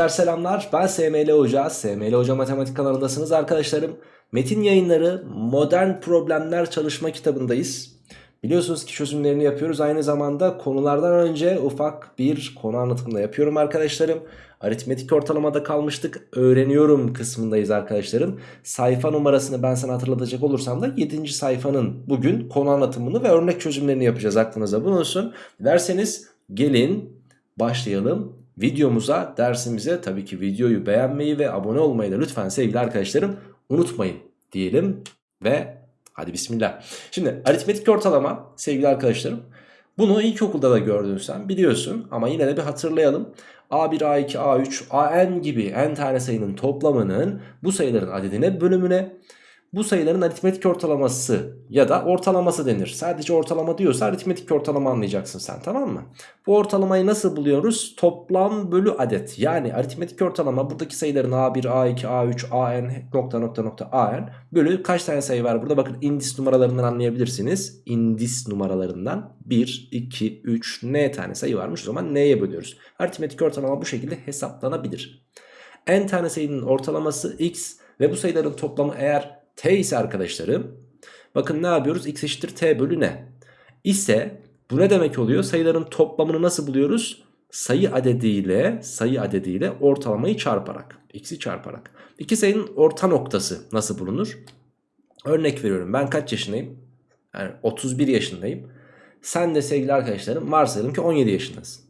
Gençler selamlar. Ben SML Hoca. SML Hoca Matematik kanalındasınız arkadaşlarım. Metin yayınları modern problemler çalışma kitabındayız. Biliyorsunuz ki çözümlerini yapıyoruz. Aynı zamanda konulardan önce ufak bir konu anlatımı da yapıyorum arkadaşlarım. Aritmetik ortalamada kalmıştık. Öğreniyorum kısmındayız arkadaşlarım. Sayfa numarasını ben sana hatırlatacak olursam da 7. sayfanın bugün konu anlatımını ve örnek çözümlerini yapacağız aklınıza. Bulunsun Derseniz gelin başlayalım videomuza, dersimize tabii ki videoyu beğenmeyi ve abone olmayı da lütfen sevgili arkadaşlarım unutmayın diyelim ve hadi bismillah. Şimdi aritmetik ortalama sevgili arkadaşlarım bunu ilkokulda da gördün sen biliyorsun ama yine de bir hatırlayalım. A1, A2, A3, AN gibi n tane sayının toplamının bu sayıların adedine bölümüne bu sayıların aritmetik ortalaması ya da ortalaması denir. Sadece ortalama diyorsa aritmetik ortalama anlayacaksın sen tamam mı? Bu ortalamayı nasıl buluyoruz? Toplam bölü adet. Yani aritmetik ortalama buradaki sayıların A1, A2, A3, AN nokta nokta nokta AN bölü kaç tane sayı var burada? Bakın indis numaralarından anlayabilirsiniz. İndis numaralarından 1, 2, 3 n tane sayı varmış. O zaman n'ye bölüyoruz. Aritmetik ortalama bu şekilde hesaplanabilir. n tane sayının ortalaması x ve bu sayıların toplamı eğer t ise arkadaşlarım bakın ne yapıyoruz? X eşittir t bölü ne? İse bu ne demek oluyor? Sayıların toplamını nasıl buluyoruz? Sayı adediyle sayı adediyle ortalamayı çarparak x'i çarparak. İki sayının orta noktası nasıl bulunur? Örnek veriyorum. Ben kaç yaşındayım? Yani 31 yaşındayım. Sen de sevgili arkadaşlarım varsayalım ki 17 yaşındasın.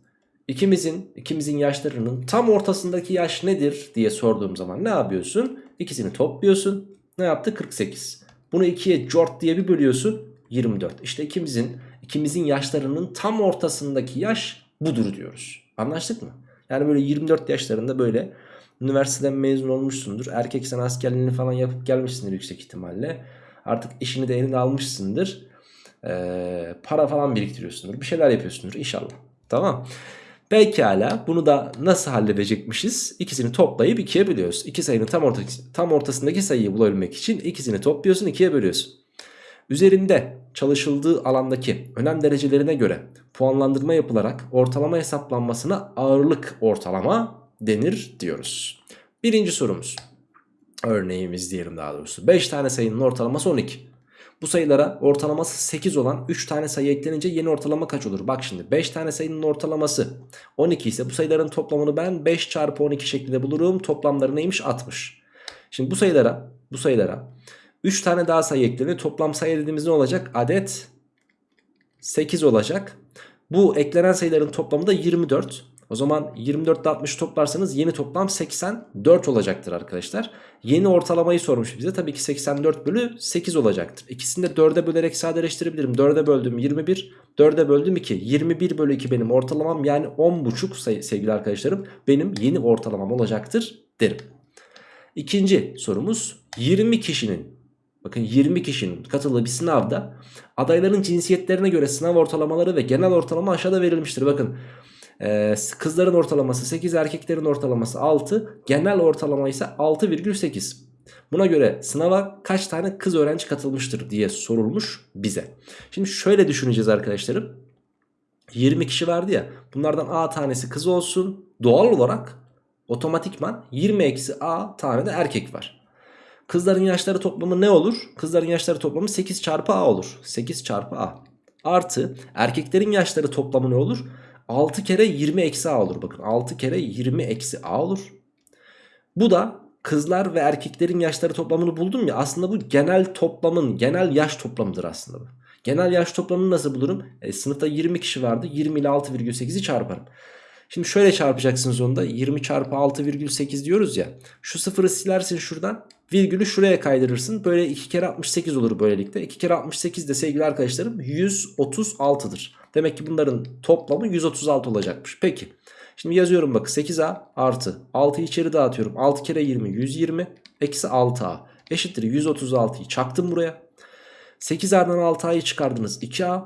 İkimizin, ikimizin yaşlarının tam ortasındaki yaş nedir diye sorduğum zaman ne yapıyorsun? İkisini topluyorsun ne yaptı? 48. Bunu 2'ye cort diye bir bölüyorsun. 24. İşte ikimizin ikimizin yaşlarının tam ortasındaki yaş budur diyoruz. Anlaştık mı? Yani böyle 24 yaşlarında böyle üniversiteden mezun olmuşsundur. Erkek sen askerliğini falan yapıp gelmişsindir yüksek ihtimalle. Artık işini de eline almışsındır. Ee, para falan biriktiriyorsundur. Bir şeyler yapıyorsundur inşallah. Tamam. Pekala bunu da nasıl halledecekmişiz? İkisini toplayıp ikiye bölüyoruz. İki sayının tam, orta, tam ortasındaki sayıyı bulabilmek için ikisini topluyorsun ikiye bölüyorsun. Üzerinde çalışıldığı alandaki önem derecelerine göre puanlandırma yapılarak ortalama hesaplanmasına ağırlık ortalama denir diyoruz. Birinci sorumuz. Örneğimiz diyelim daha doğrusu. 5 tane sayının ortalaması 12. Bu sayılara ortalaması 8 olan 3 tane sayı eklenince yeni ortalama kaç olur? Bak şimdi 5 tane sayının ortalaması 12 ise bu sayıların toplamını ben 5 çarpı 12 şeklinde bulurum. Toplamları neymiş? 60. Şimdi bu sayılara bu sayılara 3 tane daha sayı eklenir. Toplam sayı dediğimiz ne olacak? Adet 8 olacak. Bu eklenen sayıların toplamı da 24. O zaman 24 ile 60 toplarsanız yeni toplam 84 olacaktır arkadaşlar. Yeni ortalamayı sormuş bize. Tabii ki 84 bölü 8 olacaktır. İkisini de 4'e bölerek sadeleştirebilirim. 4'e böldüm 21. 4'e böldüm 2. 21 bölü 2 benim ortalamam yani 10,5 sevgili arkadaşlarım. Benim yeni ortalamam olacaktır derim. İkinci sorumuz 20 kişinin Bakın 20 kişinin katıldığı bir sınavda adayların cinsiyetlerine göre sınav ortalamaları ve genel ortalama aşağıda verilmiştir. Bakın ee, kızların ortalaması 8 erkeklerin ortalaması 6 genel ortalama ise 6,8 buna göre sınava kaç tane kız öğrenci katılmıştır diye sorulmuş bize. Şimdi şöyle düşüneceğiz arkadaşlarım. 20 kişi vardı ya bunlardan a tanesi kız olsun. Doğal olarak otomatikman 20 eksi a tane de erkek var. Kızların yaşları toplamı ne olur? Kızların yaşları toplamı 8 çarpı a olur. 8 çarpı a. Artı erkeklerin yaşları toplamı ne olur 6 kere 20 eksi a olur. Bakın 6 kere 20 eksi a olur. Bu da kızlar ve erkeklerin yaşları toplamını buldum ya. Aslında bu genel toplamın genel yaş toplamıdır aslında bu. Genel yaş toplamını nasıl bulurum? E, sınıfta 20 kişi vardı. 20 ile 6,8'i çarparım. Şimdi şöyle çarpacaksınız onu da 20 çarpı 6,8 diyoruz ya. Şu sıfırı silersin şuradan. Virgülü şuraya kaydırırsın. Böyle 2 kere 68 olur böylelikle. 2 kere 68 de sevgili arkadaşlarım 136'dır. Demek ki bunların toplamı 136 olacakmış. Peki. Şimdi yazıyorum bak 8A artı 6'yı içeri dağıtıyorum. 6 kere 20 120 eksi 6A eşittir 136'yı çaktım buraya. 8A'dan 6A'yı çıkardınız 2A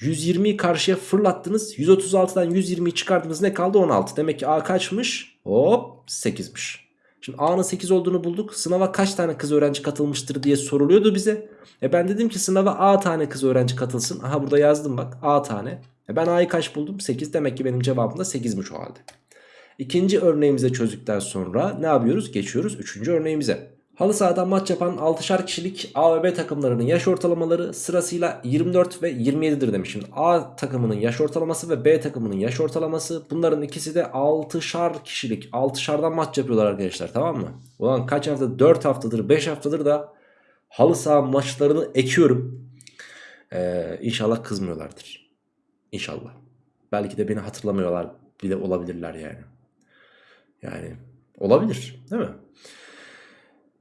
120'yi karşıya fırlattınız. 136'dan 120'yi çıkardınız ne kaldı 16. Demek ki A kaçmış? Hop 8'miş. Şimdi A'nın 8 olduğunu bulduk. Sınava kaç tane kız öğrenci katılmıştır diye soruluyordu bize. E ben dedim ki sınava A tane kız öğrenci katılsın. Aha burada yazdım bak A tane. E ben A'yı kaç buldum? 8 demek ki benim cevabım da 8'miş o halde. İkinci örneğimize çözdükten sonra ne yapıyoruz? Geçiyoruz üçüncü örneğimize. Halı sahadan maç yapan 6'şar kişilik A ve B takımlarının yaş ortalamaları sırasıyla 24 ve 27'dir demişim. A takımının yaş ortalaması ve B takımının yaş ortalaması bunların ikisi de 6'şar kişilik 6'şardan maç yapıyorlar arkadaşlar tamam mı? Ulan kaç hafta 4 haftadır 5 haftadır da halı saha maçlarını ekiyorum. Ee, inşallah kızmıyorlardır. İnşallah. Belki de beni hatırlamıyorlar bile olabilirler yani. Yani olabilir değil mi?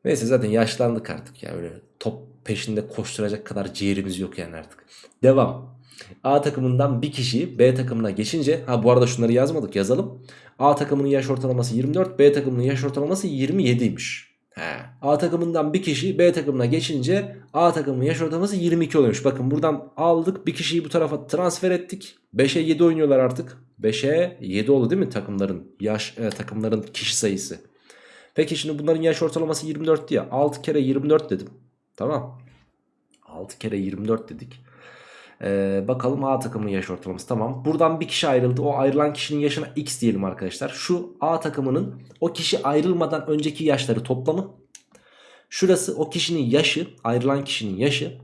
Neyse zaten yaşlandık artık ya öyle top peşinde koşturacak kadar ciğerimiz yok yani artık. Devam. A takımından bir kişi B takımına geçince ha bu arada şunları yazmadık yazalım. A takımının yaş ortalaması 24 B takımının yaş ortalaması 27'ymiş. He. A takımından bir kişi B takımına geçince A takımının yaş ortalaması 22 oluyormuş. Bakın buradan aldık bir kişiyi bu tarafa transfer ettik. 5'e 7 oynuyorlar artık. 5'e 7 oldu değil mi takımların yaş e, takımların kişi sayısı. Peki şimdi bunların yaş ortalaması 24 diye 6 kere 24 dedim. Tamam. 6 kere 24 dedik. Ee, bakalım A takımın yaş ortalaması tamam. Buradan bir kişi ayrıldı. O ayrılan kişinin yaşına X diyelim arkadaşlar. Şu A takımının o kişi ayrılmadan önceki yaşları toplamı. Şurası o kişinin yaşı, ayrılan kişinin yaşı.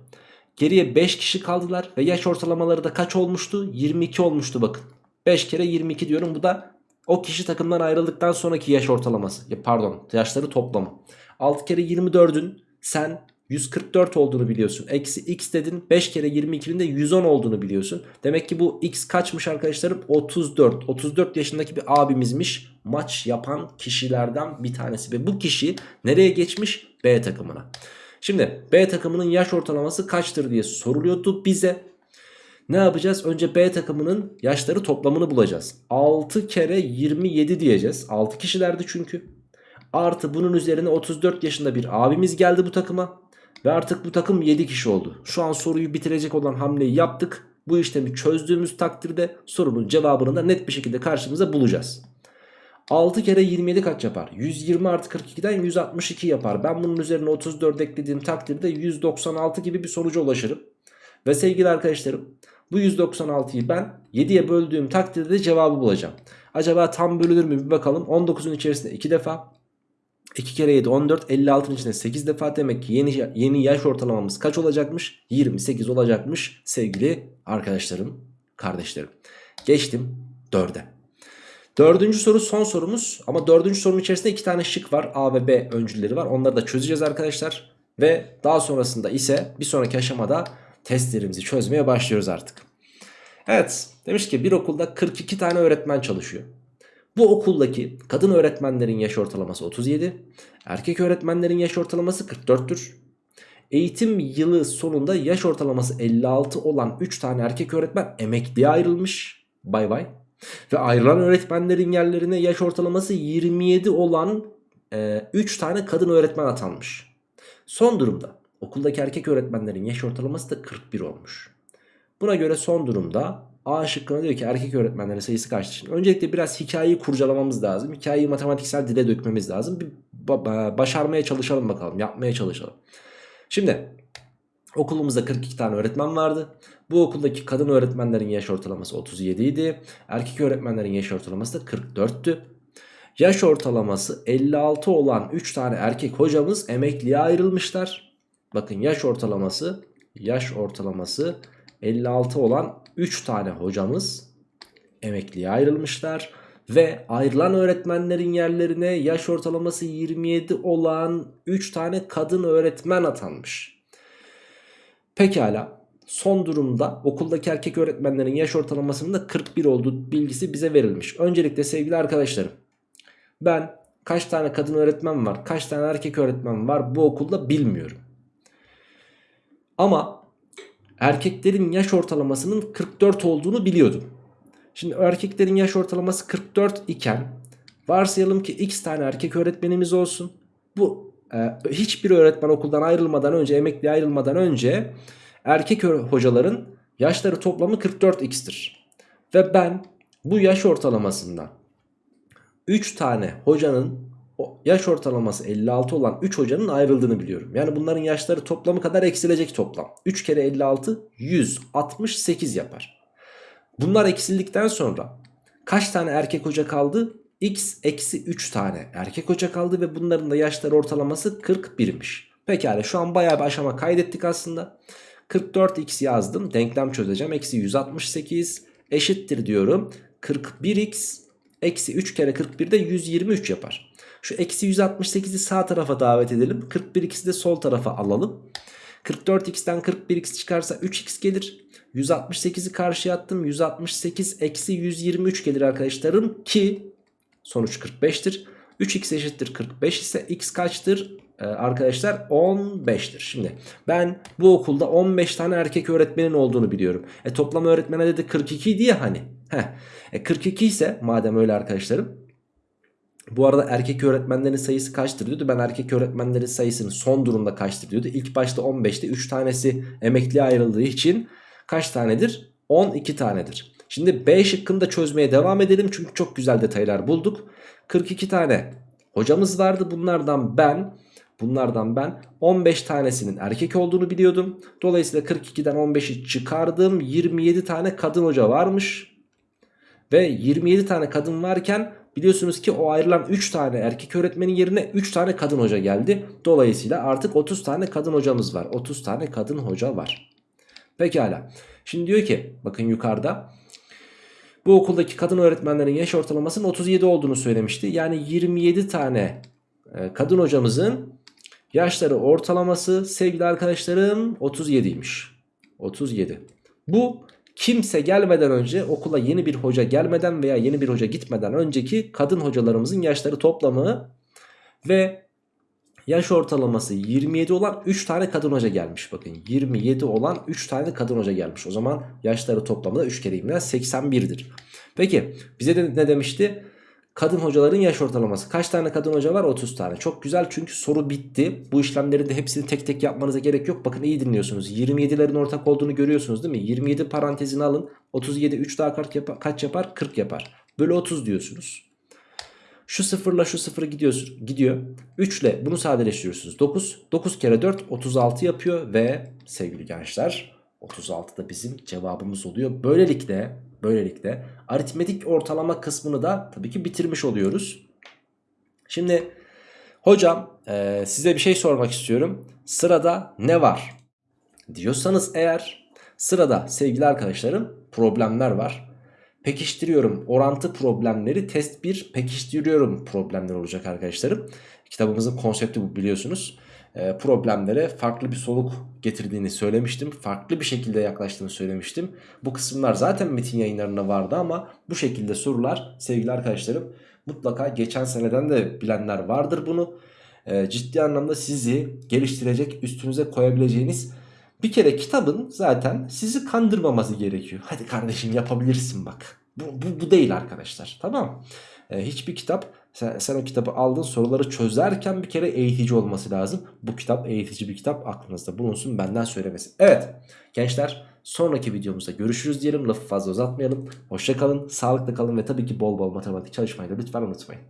Geriye 5 kişi kaldılar ve yaş ortalamaları da kaç olmuştu? 22 olmuştu bakın. 5 kere 22 diyorum. Bu da o kişi takımdan ayrıldıktan sonraki yaş ortalaması. Ya pardon yaşları toplamı. 6 kere 24'ün sen 144 olduğunu biliyorsun. Eksi x dedin 5 kere 22'nin de 110 olduğunu biliyorsun. Demek ki bu x kaçmış arkadaşlarım? 34. 34 yaşındaki bir abimizmiş. Maç yapan kişilerden bir tanesi. Ve bu kişi nereye geçmiş? B takımına. Şimdi B takımının yaş ortalaması kaçtır diye soruluyordu bize. Ne yapacağız? Önce B takımının yaşları toplamını bulacağız. 6 kere 27 diyeceğiz. 6 kişilerdi çünkü. Artı bunun üzerine 34 yaşında bir abimiz geldi bu takıma. Ve artık bu takım 7 kişi oldu. Şu an soruyu bitirecek olan hamleyi yaptık. Bu işlemi çözdüğümüz takdirde sorunun cevabını da net bir şekilde karşımıza bulacağız. 6 kere 27 kaç yapar? 120 artı 42'den 162 yapar. Ben bunun üzerine 34 eklediğim takdirde 196 gibi bir sonuca ulaşırım. Ve sevgili arkadaşlarım bu 196'yı ben 7'ye böldüğüm takdirde de cevabı bulacağım. Acaba tam bölünür mü bir bakalım. 19'un içerisinde 2 defa. 2 kere 7 14 56'ın içinde 8 defa demek ki yeni, yeni yaş ortalamamız kaç olacakmış? 28 olacakmış sevgili arkadaşlarım, kardeşlerim. Geçtim 4'e. Dördüncü soru son sorumuz ama dördüncü sorunun içerisinde iki tane şık var. A ve B öncülleri var. Onları da çözeceğiz arkadaşlar. Ve daha sonrasında ise bir sonraki aşamada testlerimizi çözmeye başlıyoruz artık. Evet demiş ki bir okulda 42 tane öğretmen çalışıyor. Bu okuldaki kadın öğretmenlerin yaş ortalaması 37, erkek öğretmenlerin yaş ortalaması 44'tür. Eğitim yılı sonunda yaş ortalaması 56 olan 3 tane erkek öğretmen emekliye ayrılmış. Bay bay. Ve ayrılan öğretmenlerin yerlerine yaş ortalaması 27 olan e, 3 tane kadın öğretmen atanmış. Son durumda okuldaki erkek öğretmenlerin yaş ortalaması da 41 olmuş. Buna göre son durumda A şıkkına diyor ki erkek öğretmenlerin sayısı kaçtır? Şimdi öncelikle biraz hikayeyi kurcalamamız lazım. Hikayeyi matematiksel dile dökmemiz lazım. Bir başarmaya çalışalım bakalım. Yapmaya çalışalım. Şimdi okulumuzda 42 tane öğretmen vardı. Bu okuldaki kadın öğretmenlerin yaş ortalaması 37 idi. Erkek öğretmenlerin yaş ortalaması da 44'tü. Yaş ortalaması 56 olan 3 tane erkek hocamız emekliye ayrılmışlar. Bakın yaş ortalaması yaş ortalaması 56 olan 3 tane hocamız emekliye ayrılmışlar. Ve ayrılan öğretmenlerin yerlerine yaş ortalaması 27 olan 3 tane kadın öğretmen atanmış. Pekala son durumda okuldaki erkek öğretmenlerin yaş ortalamasının da 41 olduğu bilgisi bize verilmiş. Öncelikle sevgili arkadaşlarım ben kaç tane kadın öğretmen var kaç tane erkek öğretmen var bu okulda bilmiyorum. Ama erkeklerin yaş ortalamasının 44 olduğunu biliyordum. Şimdi erkeklerin yaş ortalaması 44 iken varsayalım ki x tane erkek öğretmenimiz olsun. Bu e, hiçbir öğretmen okuldan ayrılmadan önce emekli ayrılmadan önce erkek hocaların yaşları toplamı 44x'tir. Ve ben bu yaş ortalamasından 3 tane hocanın yaş ortalaması 56 olan 3 hocanın ayrıldığını biliyorum. Yani bunların yaşları toplamı kadar eksilecek toplam. 3 kere 56 168 yapar. Bunlar eksildikten sonra kaç tane erkek hoca kaldı? x eksi 3 tane erkek hoca kaldı ve bunların da yaşları ortalaması 41'miş. Pekala şu an bayağı bir aşama kaydettik aslında. 44x yazdım denklem çözeceğim. Eksi 168 eşittir diyorum. 41x eksi 3 kere 41 de 123 yapar. Şu eksi 168'i sağ tarafa davet edelim. 41x'i de sol tarafa alalım. 44x'ten 41x çıkarsa 3x gelir. 168'i karşıya attım. 168 eksi 123 gelir arkadaşlarım ki sonuç 45'tir. 3x eşittir 45 ise x kaçtır? Ee, arkadaşlar 15'tir. Şimdi ben bu okulda 15 tane erkek öğretmenin olduğunu biliyorum. E toplam öğretmen adedi 42 diye hani. Heh. E 42 ise madem öyle arkadaşlarım. Bu arada erkek öğretmenlerin sayısı kaçtır diyordu. Ben erkek öğretmenlerin sayısının son durumda kaçtır diyordu. İlk başta 15'te 3 tanesi emekliye ayrıldığı için kaç tanedir? 12 tanedir. Şimdi B şıkkını da çözmeye devam edelim. Çünkü çok güzel detaylar bulduk. 42 tane hocamız vardı. Bunlardan ben bunlardan ben 15 tanesinin erkek olduğunu biliyordum. Dolayısıyla 42'den 15'i çıkardım. 27 tane kadın hoca varmış. Ve 27 tane kadın varken biliyorsunuz ki o ayrılan 3 tane erkek öğretmenin yerine 3 tane kadın hoca geldi. Dolayısıyla artık 30 tane kadın hocamız var. 30 tane kadın hoca var. Pekala. Şimdi diyor ki bakın yukarıda bu okuldaki kadın öğretmenlerin yaş ortalamasının 37 olduğunu söylemişti. Yani 27 tane e, kadın hocamızın yaşları ortalaması sevgili arkadaşlarım 37'ymiş. 37. Bu kimse gelmeden önce okula yeni bir hoca gelmeden veya yeni bir hoca gitmeden önceki kadın hocalarımızın yaşları toplamı ve yaş ortalaması 27 olan 3 tane kadın hoca gelmiş. Bakın 27 olan 3 tane kadın hoca gelmiş. O zaman yaşları toplamı da 3 kere 20'den 81'dir. Peki bize de ne demişti? Kadın hocaların yaş ortalaması. Kaç tane kadın hoca var? 30 tane. Çok güzel çünkü soru bitti. Bu işlemleri de hepsini tek tek yapmanıza gerek yok. Bakın iyi dinliyorsunuz. 27'lerin ortak olduğunu görüyorsunuz değil mi? 27 parantezini alın. 37 3 daha kaç yapar? Kaç yapar? 40 yapar. Bölü 30 diyorsunuz. Şu sıfırla şu sıfır gidiyor, gidiyor. 3 ile bunu sadeleştiriyorsunuz. 9. 9 kere 4 36 yapıyor ve sevgili gençler 36 da bizim cevabımız oluyor. Böylelikle böylelikle aritmetik ortalama kısmını da tabii ki bitirmiş oluyoruz. Şimdi hocam e, size bir şey sormak istiyorum. Sırada ne var? Diyorsanız eğer sırada sevgili arkadaşlarım problemler var. Pekiştiriyorum orantı problemleri test 1 pekiştiriyorum problemler olacak arkadaşlarım. Kitabımızın konsepti bu biliyorsunuz. E, problemlere farklı bir soluk getirdiğini söylemiştim. Farklı bir şekilde yaklaştığını söylemiştim. Bu kısımlar zaten metin yayınlarında vardı ama bu şekilde sorular sevgili arkadaşlarım mutlaka geçen seneden de bilenler vardır bunu. E, ciddi anlamda sizi geliştirecek üstünüze koyabileceğiniz bir kere kitabın zaten sizi kandırmaması gerekiyor. Hadi kardeşim yapabilirsin bak. Bu, bu, bu değil arkadaşlar tamam e, Hiçbir kitap sen, sen o kitabı aldın soruları çözerken bir kere eğitici olması lazım. Bu kitap eğitici bir kitap aklınızda bulunsun benden söylemesi. Evet gençler sonraki videomuzda görüşürüz diyelim lafı fazla uzatmayalım. Hoşçakalın sağlıklı kalın ve tabii ki bol bol matematik çalışmayı da lütfen unutmayın.